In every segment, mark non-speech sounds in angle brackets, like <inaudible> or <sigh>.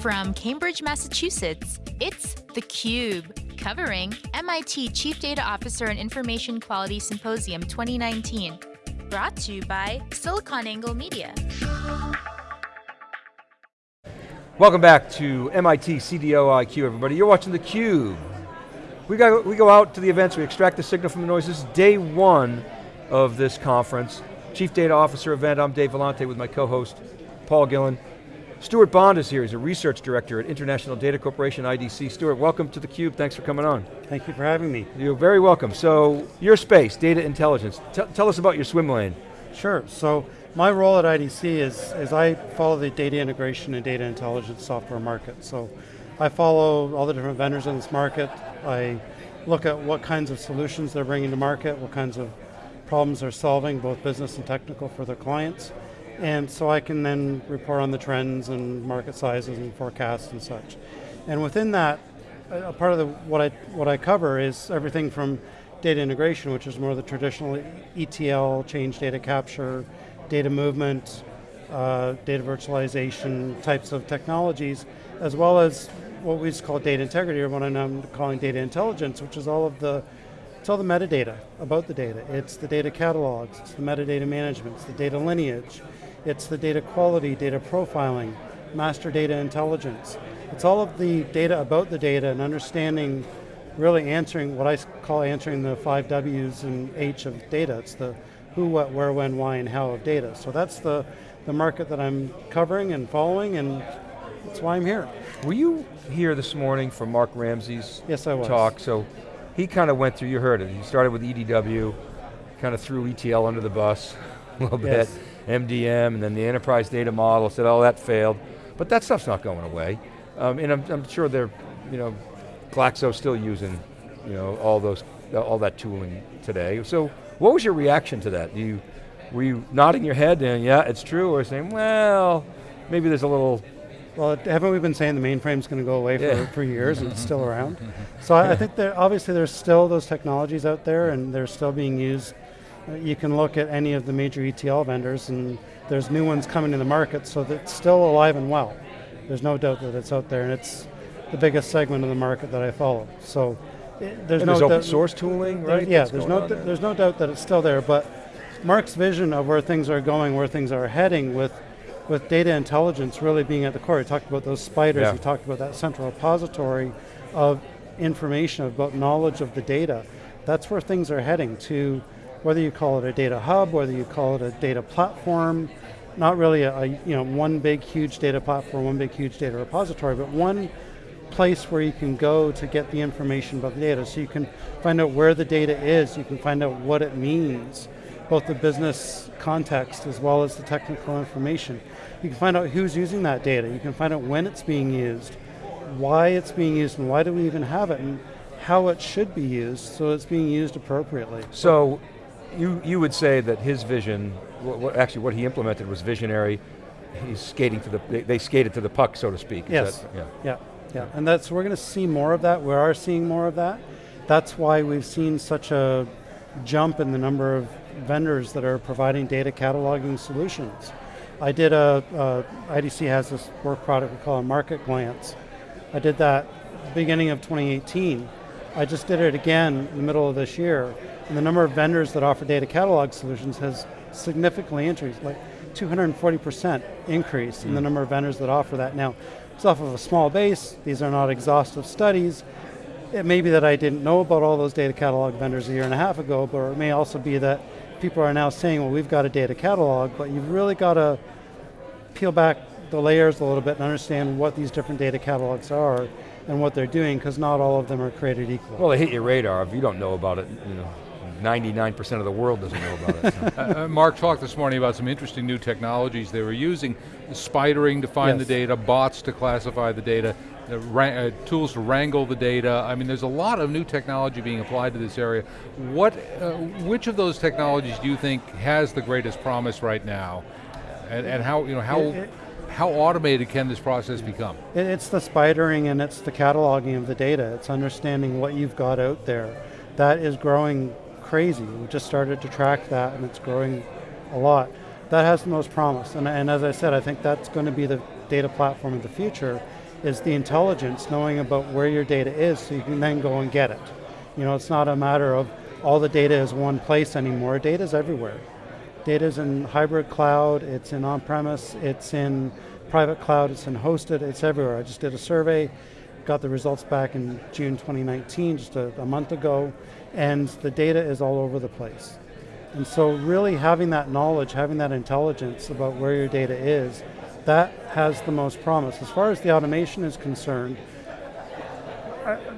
From Cambridge, Massachusetts, it's theCUBE, covering MIT Chief Data Officer and Information Quality Symposium 2019. Brought to you by SiliconANGLE Media. Welcome back to MIT CDO IQ, everybody. You're watching theCUBE. We, got, we go out to the events, we extract the signal from the noise. This is day one of this conference. Chief Data Officer event, I'm Dave Vellante with my co-host, Paul Gillin. Stewart Bond is here, he's a research director at International Data Corporation, IDC. Stuart, welcome to theCUBE, thanks for coming on. Thank you for having me. You're very welcome. So, your space, data intelligence. T tell us about your swim lane. Sure, so my role at IDC is, is I follow the data integration and data intelligence software market. So, I follow all the different vendors in this market. I look at what kinds of solutions they're bringing to market, what kinds of problems they're solving, both business and technical for their clients. And so I can then report on the trends and market sizes and forecasts and such. And within that, a part of the, what, I, what I cover is everything from data integration, which is more the traditional ETL, change data capture, data movement, uh, data virtualization types of technologies, as well as what we call data integrity, or what I'm calling data intelligence, which is all of the it's all the metadata about the data. It's the data catalogs, it's the metadata management, it's the data lineage, it's the data quality, data profiling, master data intelligence. It's all of the data about the data and understanding, really answering what I call answering the five W's and H of data. It's the who, what, where, when, why, and how of data. So that's the, the market that I'm covering and following and that's why I'm here. Were you here this morning for Mark Ramsey's yes, I was. talk? So he kind of went through, you heard it, he started with EDW, kind of threw ETL under the bus <laughs> a little yes. bit. MDM, and then the enterprise data model, said, oh, that failed. But that stuff's not going away. Um, and I'm, I'm, sure they're, you know, Glaxo's still using, you know, all those, all that tooling today. So what was your reaction to that? You, were you nodding your head and yeah, it's true, or saying, well, maybe there's a little well, haven't we been saying the mainframe's going to go away yeah. for, for years and it's still <laughs> around? So I, I think that obviously there's still those technologies out there and they're still being used you can look at any of the major ETL vendors and there's new ones coming to the market, so it's still alive and well. There's no doubt that it's out there, and it's the biggest segment of the market that I follow. So it, there's and no there's open source tooling, right? yeah, there's no th there's no doubt that it's still there, but Mark's vision of where things are going, where things are heading with with data intelligence really being at the core. He talked about those spiders, yeah. he talked about that central repository of information, about knowledge of the data. That's where things are heading to whether you call it a data hub, whether you call it a data platform, not really a, a, you know one big huge data platform, one big huge data repository, but one place where you can go to get the information about the data. So you can find out where the data is, you can find out what it means, both the business context as well as the technical information. You can find out who's using that data, you can find out when it's being used, why it's being used, and why do we even have it, and how it should be used so it's being used appropriately. So you, you would say that his vision, what, actually what he implemented was visionary, he's skating to the, they, they skated to the puck, so to speak. yes, that, yeah. yeah, yeah, and that's, we're going to see more of that, we are seeing more of that. That's why we've seen such a jump in the number of vendors that are providing data cataloging solutions. I did a, uh, IDC has this work product we call a Market Glance. I did that beginning of 2018. I just did it again in the middle of this year and the number of vendors that offer data catalog solutions has significantly increased, like 240% increase mm. in the mm. number of vendors that offer that. Now, it's off of a small base, these are not exhaustive studies. It may be that I didn't know about all those data catalog vendors a year and a half ago, but it may also be that people are now saying, well, we've got a data catalog, but you've really got to peel back the layers a little bit and understand what these different data catalogs are and what they're doing, because not all of them are created equal. Well, they hit your radar if you don't know about it, you know. 99% of the world doesn't know about it. <laughs> Uh, uh, Mark talked this morning about some interesting new technologies they were using, spidering to find yes. the data, bots to classify the data, uh, uh, tools to wrangle the data. I mean, there's a lot of new technology being applied to this area. What, uh, which of those technologies do you think has the greatest promise right now? And, and how, you know, how, it, it, how automated can this process become? It's the spidering and it's the cataloging of the data. It's understanding what you've got out there. That is growing crazy. We just started to track that and it's growing a lot. That has the most promise, and, and as I said, I think that's going to be the data platform of the future, is the intelligence, knowing about where your data is so you can then go and get it. You know, it's not a matter of all the data is one place anymore, data is everywhere. Data is in hybrid cloud, it's in on-premise, it's in private cloud, it's in hosted, it's everywhere. I just did a survey, got the results back in June 2019, just a, a month ago, and the data is all over the place. And so really having that knowledge, having that intelligence about where your data is, that has the most promise. As far as the automation is concerned,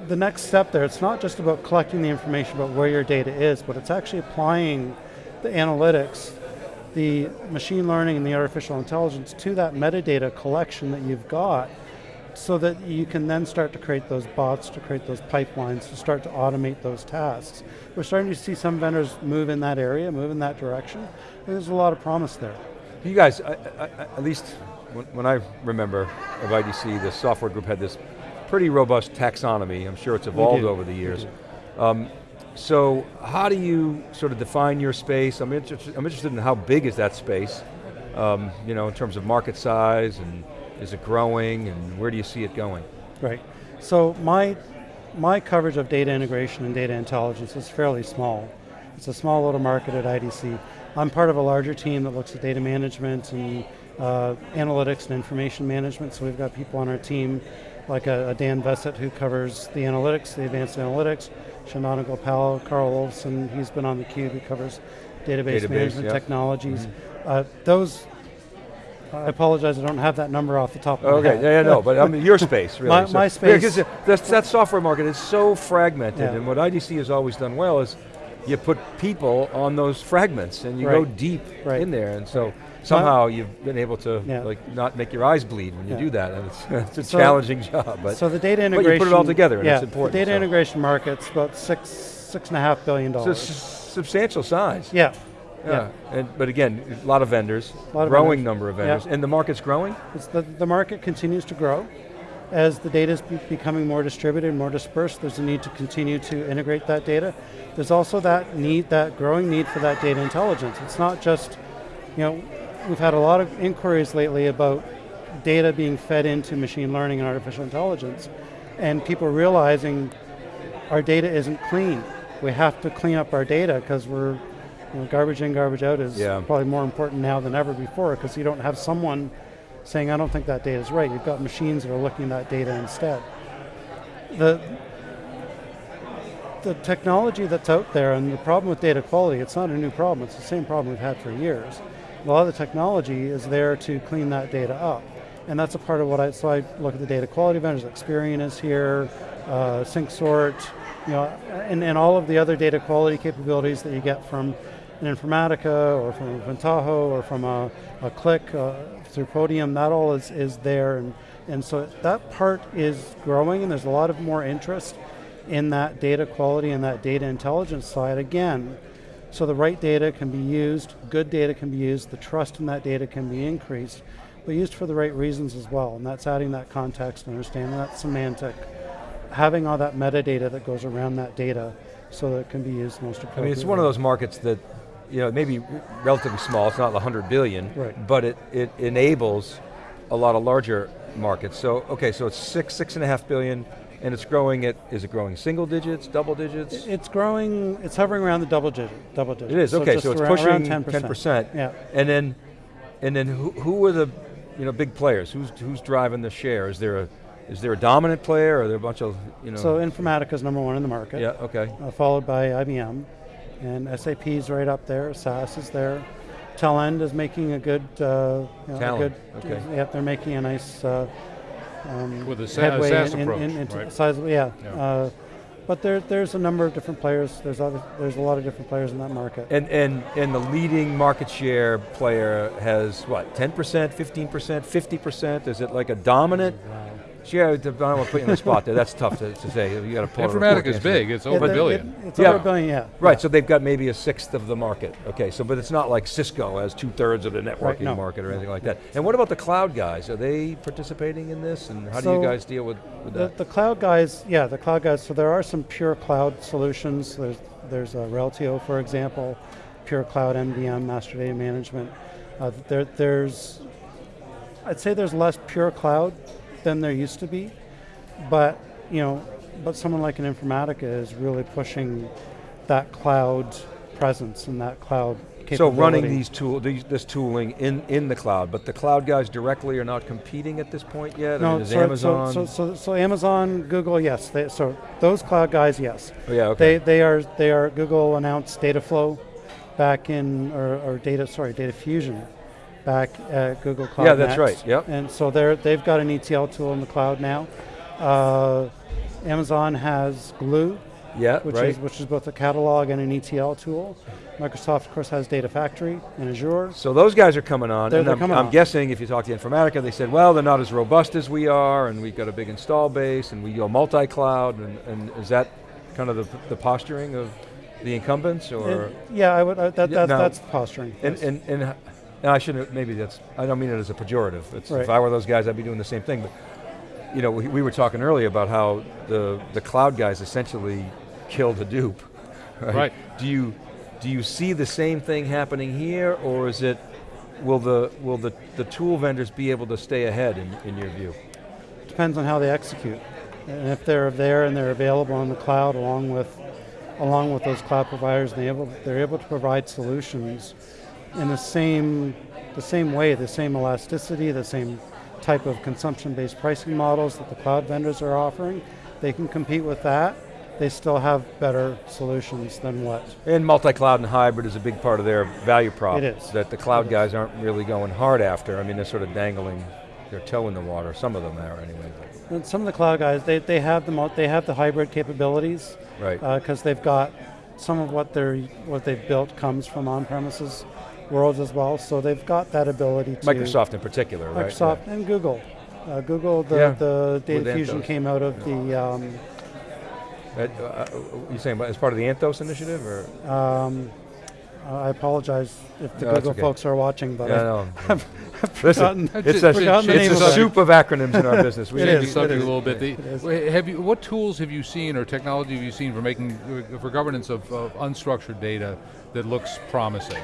the next step there, it's not just about collecting the information about where your data is, but it's actually applying the analytics, the machine learning and the artificial intelligence to that metadata collection that you've got so that you can then start to create those bots, to create those pipelines, to start to automate those tasks. We're starting to see some vendors move in that area, move in that direction. There's a lot of promise there. You guys, I, I, at least when, when I remember of IDC, the software group had this pretty robust taxonomy. I'm sure it's evolved over the years. Um, so how do you sort of define your space? I'm, inter I'm interested in how big is that space, um, you know, in terms of market size and is it growing and where do you see it going? Right, so my, my coverage of data integration and data intelligence is fairly small. It's a small little market at IDC. I'm part of a larger team that looks at data management and uh, analytics and information management, so we've got people on our team like a, a Dan Vesset who covers the analytics, the advanced analytics, Chandana Gopal, Carl Olofson, he's been on the cube, he covers database, database management yep. technologies. Mm -hmm. uh, those, I apologize, I don't have that number off the top of okay, my head. Okay, yeah, no, but I mean your space, really. <laughs> my, so, my space. Because that, that software market is so fragmented, yeah. and what IDC has always done well is you put people on those fragments and you right. go deep right. in there, and so somehow you've been able to yeah. like not make your eyes bleed when you yeah. do that. And it's, <laughs> it's a so, challenging job, but so the data integration. But you put it all together, and yeah, it's important. The data so. integration market's about six six and a half billion dollars. So substantial size. Yeah. Yeah, yeah. And, but again, a lot of vendors, lot growing vendors. number of vendors, and the market's growing? It's the, the market continues to grow. As the data is becoming more distributed, more dispersed, there's a need to continue to integrate that data. There's also that need, that growing need for that data intelligence. It's not just, you know, we've had a lot of inquiries lately about data being fed into machine learning and artificial intelligence, and people realizing our data isn't clean. We have to clean up our data because we're, you know, garbage in, garbage out is yeah. probably more important now than ever before because you don't have someone saying, I don't think that data is right. You've got machines that are looking at that data instead. The, the technology that's out there and the problem with data quality, it's not a new problem, it's the same problem we've had for years a lot of the technology is there to clean that data up. And that's a part of what I, so I look at the data quality vendors, Experian is here, uh, SyncSort, you know, and, and all of the other data quality capabilities that you get from an Informatica or from a Pentaho or from a, a Qlik uh, through Podium, that all is, is there. And, and so that part is growing and there's a lot of more interest in that data quality and that data intelligence side. Again, so the right data can be used, good data can be used, the trust in that data can be increased, but used for the right reasons as well, and that's adding that context, and understanding that semantic, having all that metadata that goes around that data so that it can be used most appropriately. I mean, it's one of those markets that, you know, maybe relatively small, it's not 100 billion, right. but it, it enables a lot of larger markets. So, okay, so it's six, six and a half billion, and it's growing at, is it growing single digits, double digits? It's growing, it's hovering around the double digit, double digits. It is, okay, so, so it's around, pushing around 10%. 10%. Yeah. And then, and then who, who are the you know, big players? Who's, who's driving the share? Is there a, is there a dominant player, or are there a bunch of, you know? So Informatica is number one in the market. Yeah, okay. Uh, followed by IBM, and SAP is right up there, SAS is there. Talend is making a good, uh, you know, a good, okay. yeah, they're making a nice uh, um, with a sa headway SaaS in, approach, in, into right? sizable, yeah. yeah. Uh, but there, there's a number of different players. There's other, there's a lot of different players in that market. And and and the leading market share player has what? 10%, 15%, 50%? Is it like a dominant? Wow. Yeah, I don't want to put you on the spot there. That's tough to, to say. You got to pull. Informatica is big. It's over a billion. It, it's yeah. over a billion. Yeah. Right. Yeah. So they've got maybe a sixth of the market. Okay. So, but it's not like Cisco has two thirds of the networking right, no. market or anything like that. And what about the cloud guys? Are they participating in this? And how so do you guys deal with, with the, that? The cloud guys, yeah, the cloud guys. So there are some pure cloud solutions. There's there's a Reltio, for example, pure cloud MDM, master data management. Uh, there, there's, I'd say there's less pure cloud than there used to be, but you know, but someone like an Informatica is really pushing that cloud presence and that cloud capability. so running these tool, these, this tooling in, in the cloud, but the cloud guys directly are not competing at this point yet? No, I mean, so, Amazon? So, so, so, Amazon, Google, yes. They, so those cloud guys, yes. Oh, yeah, okay. They, they, are, they are, Google announced Dataflow back in, or, or data, sorry, Data Fusion back at Google Cloud Yeah, that's Next. right, yep. And so they're, they've got an ETL tool in the cloud now. Uh, Amazon has Glue, yeah, which right. is which is both a catalog and an ETL tool. Microsoft, of course, has Data Factory and Azure. So those guys are coming on, They're- and they're I'm, coming I'm on. guessing if you talk to Informatica, they said, well, they're not as robust as we are, and we've got a big install base, and we go multi-cloud, and, and is that kind of the, the posturing of the incumbents, or? And- yeah, I would. Uh, that, Yeah, that's now- that's the posturing. And, yes. and, and, and I shouldn't, maybe that's, I don't mean it as a pejorative. It's, Right. If I were those guys, I'd be doing the same thing. But, you know, we, we were talking earlier about how the, the cloud guys essentially killed Hadoop. <laughs> Right? Right. Do you, do you see the same thing happening here, or is it, will the, will the, the tool vendors be able to stay ahead in, in your view? depends on how they execute. And if they're there and they're available on the cloud along with along with those cloud providers, they able, they're able to provide solutions in the same the same way, the same elasticity, the same type of consumption-based pricing models that the cloud vendors are offering. They can compete with that. They still have better solutions than what And multi-cloud and hybrid is a big part of their value prop. It is. That the cloud guys aren't really going hard after. I mean, they're sort of dangling their toe in the water. Some of them are anyway. And some of the cloud guys, they, they have the they have the hybrid capabilities Right. Uh, because they've got some of what they're what they've built comes from on-premises worlds as well. So they've got that ability to Microsoft in particular, right? Microsoft and Google. Uh, Google, the, Yeah, the Data with Fusion Anthos. came out of the um, Uh, uh, you saying as part of the Anthos initiative, or? um, I apologize if the No, Google okay. folks are watching, but Yeah, I, no. <laughs> forgotten- <laughs> Listen, it's a, forgotten the it's a of soup of acronyms in our business. We <laughs> It need to- the subject is. a little bit. The- It is. wh- have you, what tools have you seen or technology have you seen for making for governance of, of unstructured data that looks promising?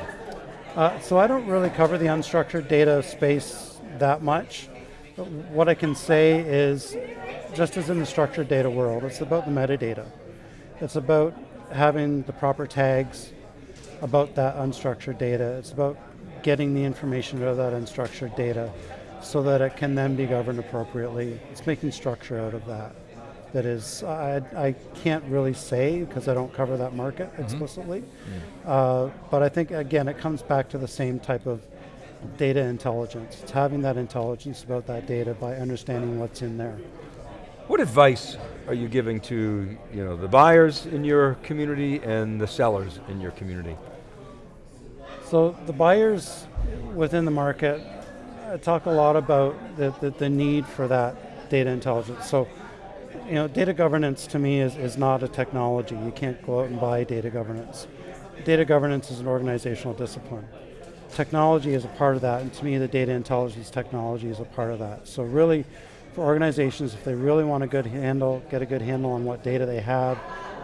Uh, so I don't really cover the unstructured data space that much. But What I can say is, just as in the structured data world, it's about the metadata. It's about having the proper tags about that unstructured data. It's about getting the information out of that unstructured data so that it can then be governed appropriately. It's making structure out of that. That is, I, I can't really say because I don't cover that market explicitly. Uh, but I think, again, it comes back to the same type of data intelligence. It's having that intelligence about that data by understanding what's in there. What advice are you giving to you know the buyers in your community and the sellers in your community? So the buyers within the market uh, talk a lot about the, the, the need for that data intelligence. So, you know, data governance to me is, is not a technology. You can't go out and buy data governance. Data governance is an organizational discipline. Technology is a part of that, and to me the data intelligence technology is a part of that. So really, for organizations, if they really want a good handle, get a good handle on what data they have,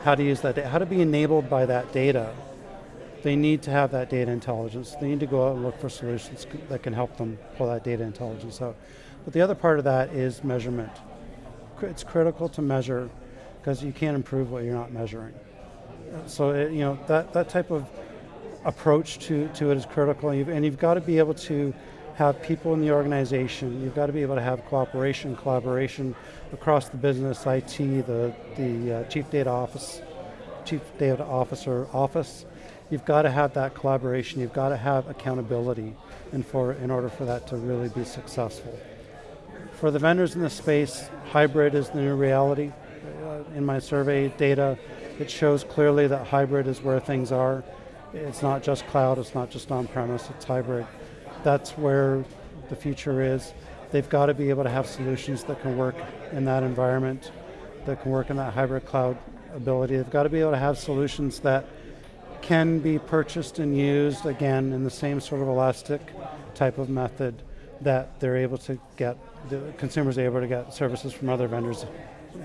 how to use that, da- how to be enabled by that data, they need to have that data intelligence. They need to go out and look for solutions that can help them pull that data intelligence out. But the other part of that is measurement. It's critical to measure because you can't improve what you're not measuring. Uh, So it, you know that, that type of approach to, to it is critical, and you've, and you've got to be able to have people in the organization. You've got to be able to have cooperation, collaboration across the business, IT, the the uh, chief data office, chief data officer office. You've got to have that collaboration. You've got to have accountability, and for in order for that to really be successful. For the vendors in the space, hybrid is the new reality. Uh, in my survey data, it shows clearly that hybrid is where things are. It's not just cloud, it's not just on-premise, it's hybrid. That's where the future is. They've got to be able to have solutions that can work in that environment, that can work in that hybrid cloud ability. They've got to be able to have solutions that can be purchased and used again in the same sort of elastic type of method that they're able to get, the consumers are able to get services from other vendors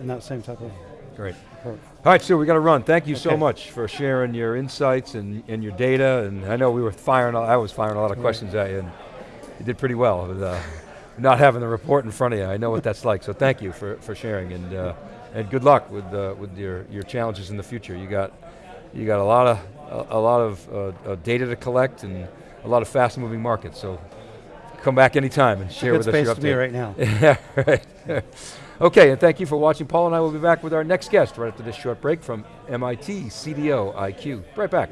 in that same type of Great. approach. All right, Sue, we got to run. Thank you so much for sharing your insights and, and your data. And I know we were firing, a- I was firing a lot of questions at you, and you did pretty well. But, uh, not having the report in front of you. I know what that's like, so thank you for, for sharing, and, uh, and good luck with, uh, with your, your challenges in the future. You got, you got a lot of, a, a lot of uh, uh, data to collect and a lot of fast moving markets, so come back anytime and share with us Good space your to be right now. <laughs> Yeah, right. <laughs> okay, and thank you for watching. Paul and I will be back with our next guest right after this short break from MIT CDO IQ. Right back.